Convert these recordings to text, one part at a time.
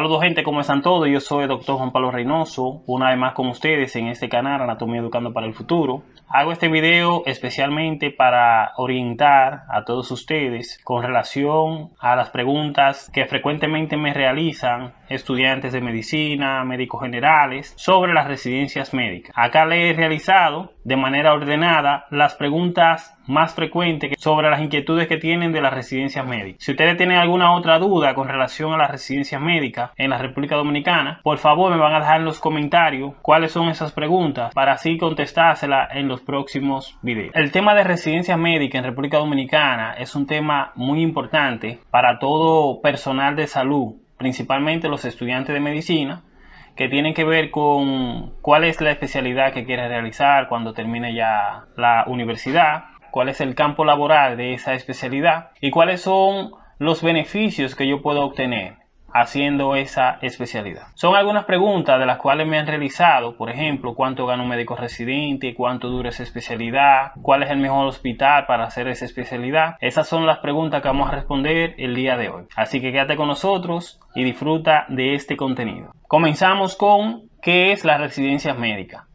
Saludos gente, ¿cómo están todos? Yo soy el doctor Juan Pablo Reynoso, una vez más con ustedes en este canal Anatomía Educando para el Futuro. Hago este video especialmente para orientar a todos ustedes con relación a las preguntas que frecuentemente me realizan estudiantes de medicina, médicos generales, sobre las residencias médicas. Acá le he realizado de manera ordenada las preguntas más frecuentes sobre las inquietudes que tienen de las residencias médicas. Si ustedes tienen alguna otra duda con relación a las residencias médicas en la República Dominicana, por favor me van a dejar en los comentarios cuáles son esas preguntas para así contestárselas en los próximos videos. El tema de residencias médicas en República Dominicana es un tema muy importante para todo personal de salud, principalmente los estudiantes de medicina, que tienen que ver con cuál es la especialidad que quiere realizar cuando termine ya la universidad, cuál es el campo laboral de esa especialidad y cuáles son los beneficios que yo puedo obtener haciendo esa especialidad. Son algunas preguntas de las cuales me han realizado, por ejemplo, cuánto gana un médico residente, cuánto dura esa especialidad, cuál es el mejor hospital para hacer esa especialidad. Esas son las preguntas que vamos a responder el día de hoy. Así que quédate con nosotros y disfruta de este contenido. Comenzamos con ¿qué es la residencia médica?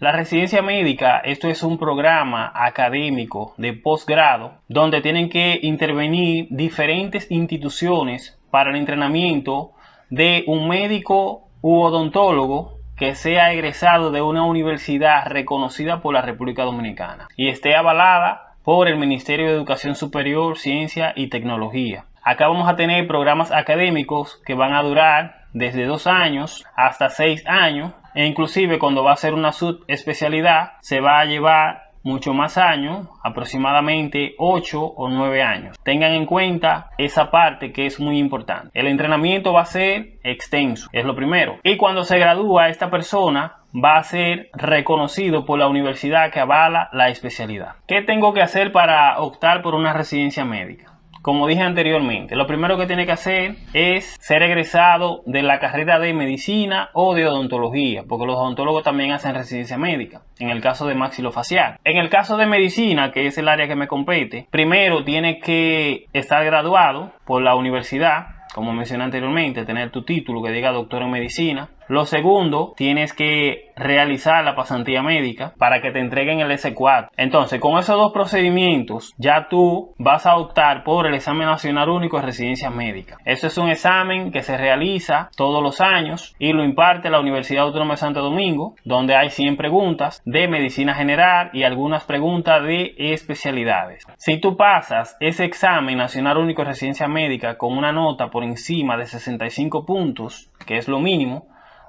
La residencia médica, esto es un programa académico de posgrado donde tienen que intervenir diferentes instituciones para el entrenamiento de un médico u odontólogo que sea egresado de una universidad reconocida por la República Dominicana y esté avalada por el Ministerio de Educación Superior, Ciencia y Tecnología. Acá vamos a tener programas académicos que van a durar desde dos años hasta seis años e inclusive cuando va a ser una subespecialidad se va a llevar mucho más años, aproximadamente 8 o 9 años. Tengan en cuenta esa parte que es muy importante. El entrenamiento va a ser extenso, es lo primero. Y cuando se gradúa esta persona va a ser reconocido por la universidad que avala la especialidad. ¿Qué tengo que hacer para optar por una residencia médica? Como dije anteriormente, lo primero que tiene que hacer es ser egresado de la carrera de medicina o de odontología, porque los odontólogos también hacen residencia médica, en el caso de maxilofacial. En el caso de medicina, que es el área que me compete, primero tiene que estar graduado por la universidad, como mencioné anteriormente, tener tu título que diga doctor en medicina, lo segundo, tienes que realizar la pasantía médica para que te entreguen el S4. Entonces, con esos dos procedimientos, ya tú vas a optar por el examen nacional único de residencia médica. Eso es un examen que se realiza todos los años y lo imparte la Universidad Autónoma de Santo Domingo, donde hay 100 preguntas de medicina general y algunas preguntas de especialidades. Si tú pasas ese examen nacional único de residencia médica con una nota por encima de 65 puntos, que es lo mínimo,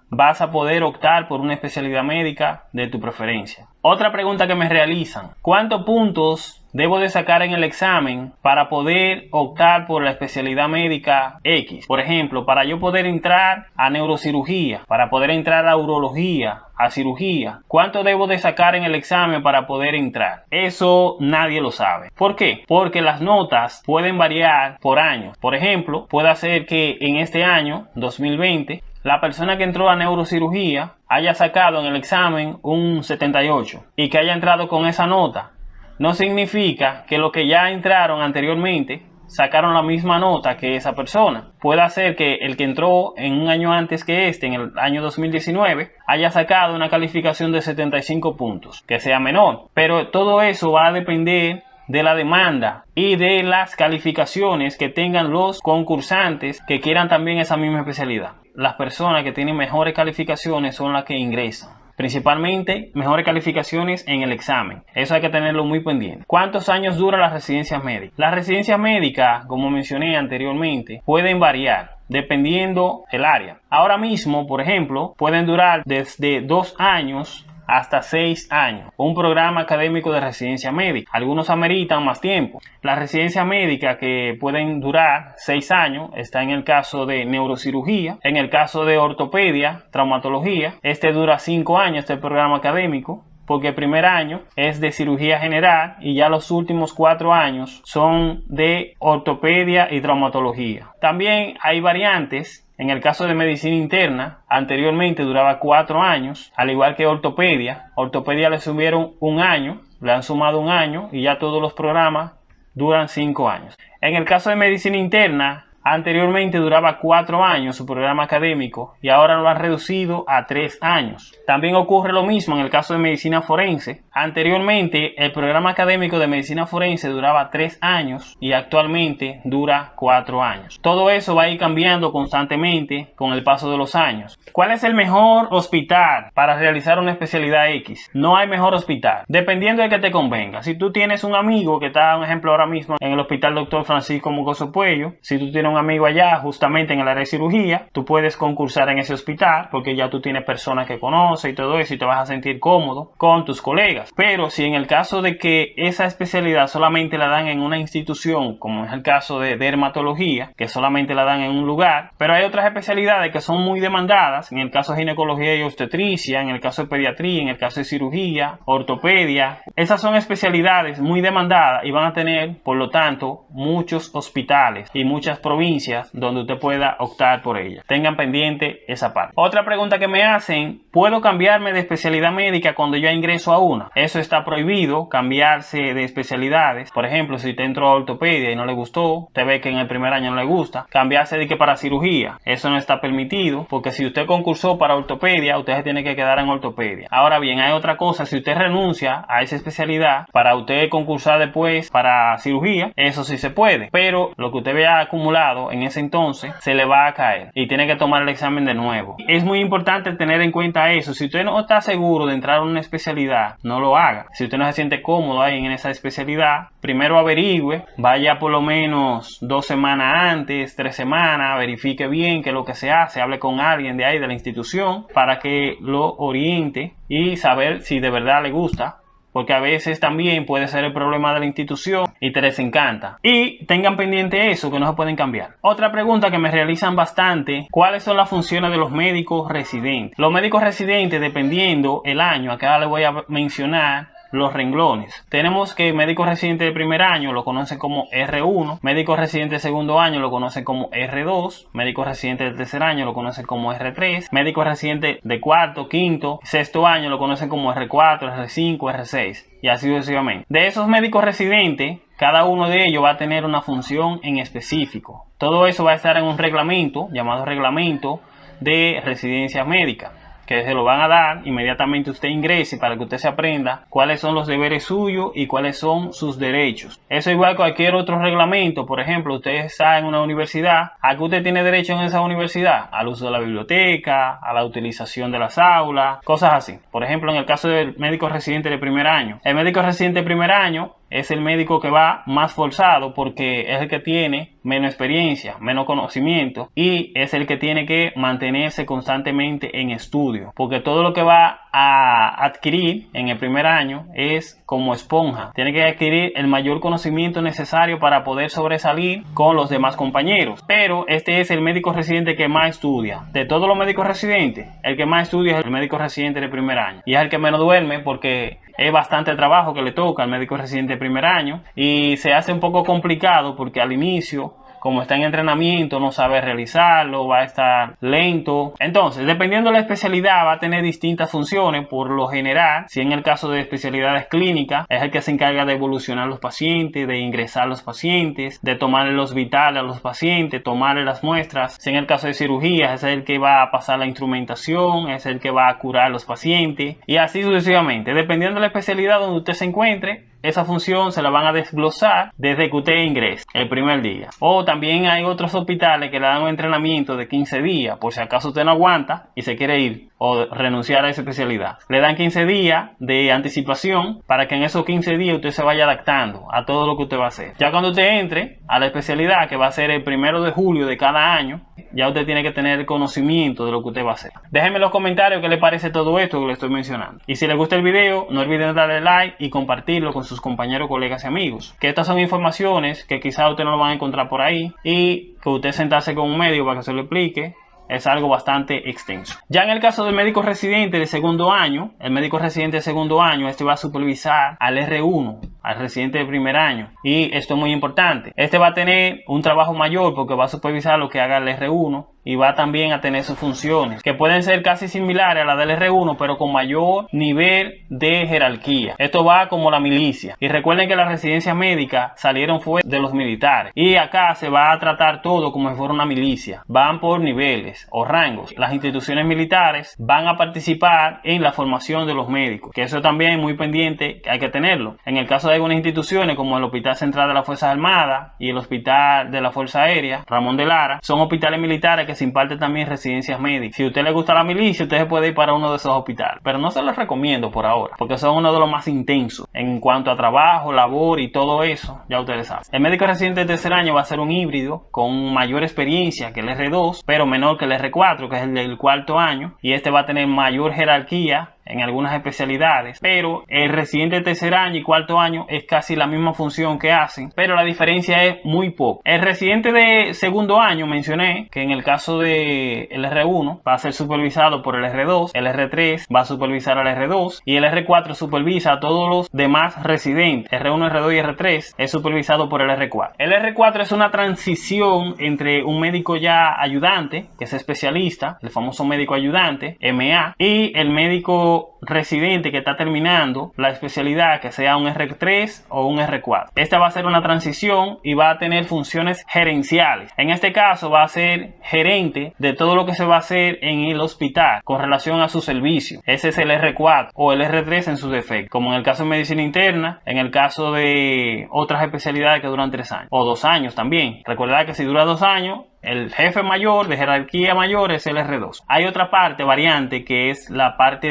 vas a poder optar por una especialidad médica de tu preferencia. Otra pregunta que me realizan, ¿cuántos puntos debo de sacar en el examen para poder optar por la especialidad médica X? Por ejemplo, para yo poder entrar a neurocirugía, para poder entrar a urología, a cirugía, ¿cuánto debo de sacar en el examen para poder entrar? Eso nadie lo sabe. ¿Por qué? Porque las notas pueden variar por año. Por ejemplo, puede ser que en este año, 2020, la persona que entró a neurocirugía haya sacado en el examen un 78 y que haya entrado con esa nota, no significa que los que ya entraron anteriormente sacaron la misma nota que esa persona. Puede ser que el que entró en un año antes que este, en el año 2019, haya sacado una calificación de 75 puntos, que sea menor. Pero todo eso va a depender de la demanda y de las calificaciones que tengan los concursantes que quieran también esa misma especialidad. Las personas que tienen mejores calificaciones son las que ingresan. Principalmente mejores calificaciones en el examen. Eso hay que tenerlo muy pendiente. ¿Cuántos años dura la residencia médica? Las residencias médicas, como mencioné anteriormente, pueden variar dependiendo el área. Ahora mismo, por ejemplo, pueden durar desde dos años hasta 6 años. Un programa académico de residencia médica. Algunos ameritan más tiempo. La residencia médica que pueden durar 6 años está en el caso de neurocirugía, en el caso de ortopedia, traumatología. Este dura 5 años, este programa académico porque el primer año es de cirugía general y ya los últimos cuatro años son de ortopedia y traumatología. También hay variantes en el caso de medicina interna, anteriormente duraba cuatro años, al igual que ortopedia. Ortopedia le subieron un año, le han sumado un año y ya todos los programas duran cinco años. En el caso de medicina interna, Anteriormente duraba cuatro años su programa académico y ahora lo han reducido a tres años. También ocurre lo mismo en el caso de medicina forense. Anteriormente el programa académico de medicina forense duraba tres años y actualmente dura cuatro años. Todo eso va a ir cambiando constantemente con el paso de los años. ¿Cuál es el mejor hospital para realizar una especialidad X? No hay mejor hospital, dependiendo de que te convenga. Si tú tienes un amigo que está, un ejemplo ahora mismo en el hospital Dr. Francisco Mugoso Puello, si tú tienes un amigo allá justamente en el área de cirugía, tú puedes concursar en ese hospital porque ya tú tienes personas que conoces y todo eso y te vas a sentir cómodo con tus colegas. Pero si en el caso de que esa especialidad solamente la dan en una institución, como es el caso de dermatología, que solamente la dan en un lugar, pero hay otras especialidades que son muy demandadas, en el caso de ginecología y obstetricia, en el caso de pediatría, en el caso de cirugía, ortopedia, esas son especialidades muy demandadas y van a tener, por lo tanto, muchos hospitales y muchas provincias donde usted pueda optar por ella. Tengan pendiente esa parte. Otra pregunta que me hacen, ¿puedo cambiarme de especialidad médica cuando yo ingreso a una? Eso está prohibido, cambiarse de especialidades. Por ejemplo, si te entró a ortopedia y no le gustó, te ve que en el primer año no le gusta, cambiarse de que para cirugía. Eso no está permitido porque si usted concursó para ortopedia, usted se tiene que quedar en ortopedia. Ahora bien, hay otra cosa, si usted renuncia a esa especialidad para usted concursar después para cirugía, eso sí se puede. Pero lo que usted vea acumulado en ese entonces se le va a caer y tiene que tomar el examen de nuevo. Es muy importante tener en cuenta eso. Si usted no está seguro de entrar a una especialidad, no lo haga. Si usted no se siente cómodo ahí en esa especialidad, primero averigüe, vaya por lo menos dos semanas antes, tres semanas, verifique bien qué es lo que se hace, hable con alguien de ahí de la institución para que lo oriente y saber si de verdad le gusta porque a veces también puede ser el problema de la institución y te desencanta. Y tengan pendiente eso, que no se pueden cambiar. Otra pregunta que me realizan bastante, ¿cuáles son las funciones de los médicos residentes? Los médicos residentes, dependiendo el año, acá les voy a mencionar los renglones. Tenemos que médico residente de primer año lo conocen como R1, médico residente de segundo año lo conocen como R2, médico residente de tercer año lo conocen como R3, médico residente de cuarto, quinto, sexto año lo conocen como R4, R5, R6 y así sucesivamente. De esos médicos residentes, cada uno de ellos va a tener una función en específico. Todo eso va a estar en un reglamento llamado reglamento de residencia médica que se lo van a dar inmediatamente usted ingrese para que usted se aprenda cuáles son los deberes suyos y cuáles son sus derechos. Eso igual cualquier otro reglamento, por ejemplo, usted está en una universidad, ¿a qué usted tiene derecho en esa universidad? Al uso de la biblioteca, a la utilización de las aulas, cosas así. Por ejemplo, en el caso del médico residente de primer año. El médico residente de primer año es el médico que va más forzado porque es el que tiene menos experiencia, menos conocimiento y es el que tiene que mantenerse constantemente en estudio porque todo lo que va a adquirir en el primer año es como esponja. Tiene que adquirir el mayor conocimiento necesario para poder sobresalir con los demás compañeros. Pero este es el médico residente que más estudia. De todos los médicos residentes, el que más estudia es el médico residente de primer año. Y es el que menos duerme porque es bastante trabajo que le toca al médico residente de primer año. Y se hace un poco complicado porque al inicio como está en entrenamiento, no sabe realizarlo, va a estar lento. Entonces, dependiendo de la especialidad, va a tener distintas funciones. Por lo general, si en el caso de especialidades clínicas, es el que se encarga de evolucionar los pacientes, de ingresar los pacientes, de tomarle los vitales a los pacientes, tomarle las muestras. Si en el caso de cirugía, es el que va a pasar la instrumentación, es el que va a curar los pacientes y así sucesivamente. Dependiendo de la especialidad donde usted se encuentre, esa función se la van a desglosar desde que usted ingrese el primer día. O también hay otros hospitales que le dan un entrenamiento de 15 días por si acaso usted no aguanta y se quiere ir o renunciar a esa especialidad. Le dan 15 días de anticipación para que en esos 15 días usted se vaya adaptando a todo lo que usted va a hacer. Ya cuando usted entre a la especialidad que va a ser el primero de julio de cada año, ya usted tiene que tener conocimiento de lo que usted va a hacer. Déjenme en los comentarios qué le parece todo esto que le estoy mencionando. Y si les gusta el video, no olviden darle like y compartirlo con sus compañeros, colegas y amigos. Que estas son informaciones que quizá usted no lo van a encontrar por ahí y que usted sentarse con un medio para que se lo explique es algo bastante extenso. Ya en el caso del médico residente de segundo año, el médico residente de segundo año, este va a supervisar al R1, al residente de primer año. Y esto es muy importante. Este va a tener un trabajo mayor porque va a supervisar lo que haga el R1 y va también a tener sus funciones que pueden ser casi similares a la del R1 pero con mayor nivel de jerarquía. Esto va como la milicia. Y recuerden que las residencias médicas salieron fue de los militares y acá se va a tratar todo como si fuera una milicia. Van por niveles o rangos. Las instituciones militares van a participar en la formación de los médicos, que eso también es muy pendiente, hay que tenerlo. En el caso de algunas instituciones como el Hospital Central de las Fuerzas Armadas y el Hospital de la Fuerza Aérea, Ramón de Lara, son hospitales militares que se imparte también residencias médicas. Si a usted le gusta la milicia, usted puede ir para uno de esos hospitales. Pero no se los recomiendo por ahora, porque son uno de los más intensos en cuanto a trabajo, labor y todo eso. Ya ustedes saben. El médico residente de tercer año va a ser un híbrido con mayor experiencia que el R2, pero menor que el R4, que es el del cuarto año. Y este va a tener mayor jerarquía en algunas especialidades, pero el residente de tercer año y cuarto año es casi la misma función que hacen, pero la diferencia es muy poco. El residente de segundo año mencioné que en el caso de el R1 va a ser supervisado por el R2, el R3 va a supervisar al R2 y el R4 supervisa a todos los demás residentes. R1, R2 y R3 es supervisado por el R4. El R4 es una transición entre un médico ya ayudante, que es especialista, el famoso médico ayudante, MA, y el médico の residente que está terminando la especialidad que sea un R3 o un R4. Esta va a ser una transición y va a tener funciones gerenciales. En este caso va a ser gerente de todo lo que se va a hacer en el hospital con relación a su servicio. Ese es el R4 o el R3 en su defecto. Como en el caso de medicina interna, en el caso de otras especialidades que duran tres años o dos años también. Recordad que si dura dos años el jefe mayor de jerarquía mayor es el R2. Hay otra parte, variante, que es la parte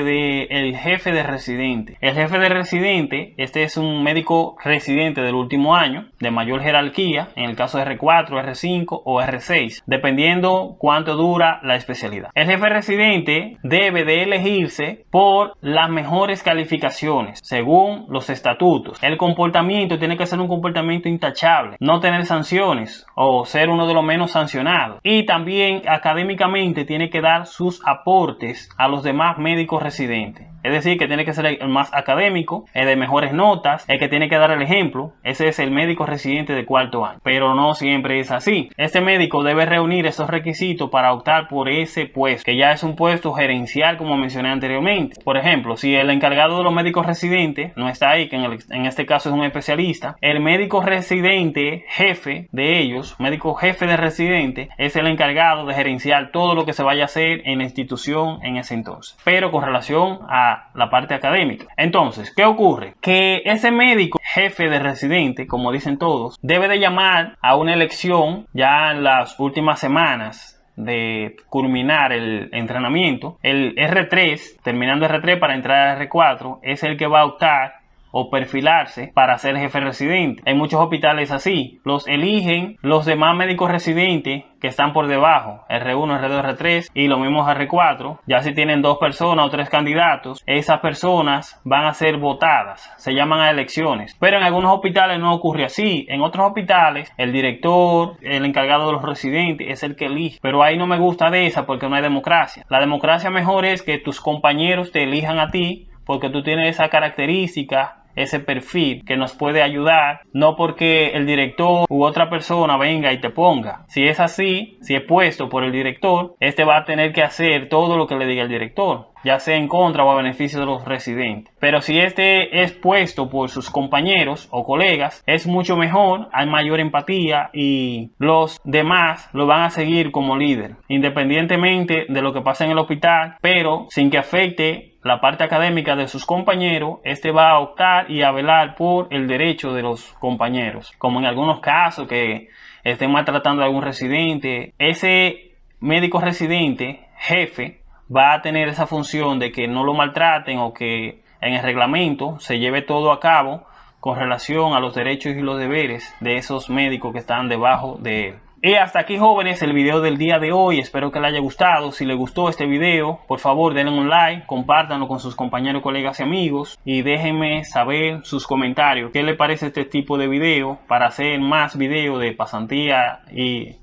el jefe de residente. El jefe de residente, este es un médico residente del último año, de mayor jerarquía, en el caso de R4, R5 o R6, dependiendo cuánto dura la especialidad. El jefe residente debe de elegirse por las mejores calificaciones, según los estatutos. El comportamiento tiene que ser un comportamiento intachable, no tener sanciones o ser uno de los menos sancionados y también académicamente tiene que dar sus aportes a los demás médicos residentes. Es decir, que tiene que ser el más académico, el de mejores notas, el que tiene que dar el ejemplo. Ese es el médico residente de cuarto año. Pero no siempre es así. Este médico debe reunir esos requisitos para optar por ese puesto, que ya es un puesto gerencial como mencioné anteriormente. Por ejemplo, si el encargado de los médicos residentes no está ahí, que en, en este caso es un especialista, el médico residente jefe de ellos, médico jefe de residente, es el encargado de gerenciar todo lo que se vaya a hacer en la institución en ese entonces. Pero con relación a la parte académica. Entonces, ¿qué ocurre? Que ese médico jefe de residente, como dicen todos, debe de llamar a una elección ya en las últimas semanas de culminar el entrenamiento. El R3, terminando R3 para entrar a R4, es el que va a optar o perfilarse para ser jefe residente. Hay muchos hospitales así. Los eligen los demás médicos residentes que están por debajo, R1, R2, R3 y los mismos R4. Ya si tienen dos personas o tres candidatos, esas personas van a ser votadas. Se llaman a elecciones. Pero en algunos hospitales no ocurre así. En otros hospitales, el director, el encargado de los residentes es el que elige. Pero ahí no me gusta de esa porque no hay democracia. La democracia mejor es que tus compañeros te elijan a ti porque tú tienes esa característica ese perfil que nos puede ayudar, no porque el director u otra persona venga y te ponga. Si es así, si es puesto por el director, este va a tener que hacer todo lo que le diga el director ya sea en contra o a beneficio de los residentes. Pero si este es puesto por sus compañeros o colegas, es mucho mejor, hay mayor empatía y los demás lo van a seguir como líder, independientemente de lo que pasa en el hospital, pero sin que afecte la parte académica de sus compañeros, este va a optar y a velar por el derecho de los compañeros. Como en algunos casos que estén maltratando a algún residente, ese médico residente, jefe, va a tener esa función de que no lo maltraten o que en el reglamento se lleve todo a cabo con relación a los derechos y los deberes de esos médicos que están debajo de él. Y hasta aquí jóvenes el video del día de hoy, espero que les haya gustado, si les gustó este video, por favor denle un like, compártanlo con sus compañeros, colegas y amigos y déjenme saber sus comentarios, qué les parece este tipo de video para hacer más videos de pasantía y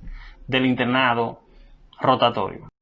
del internado rotatorio.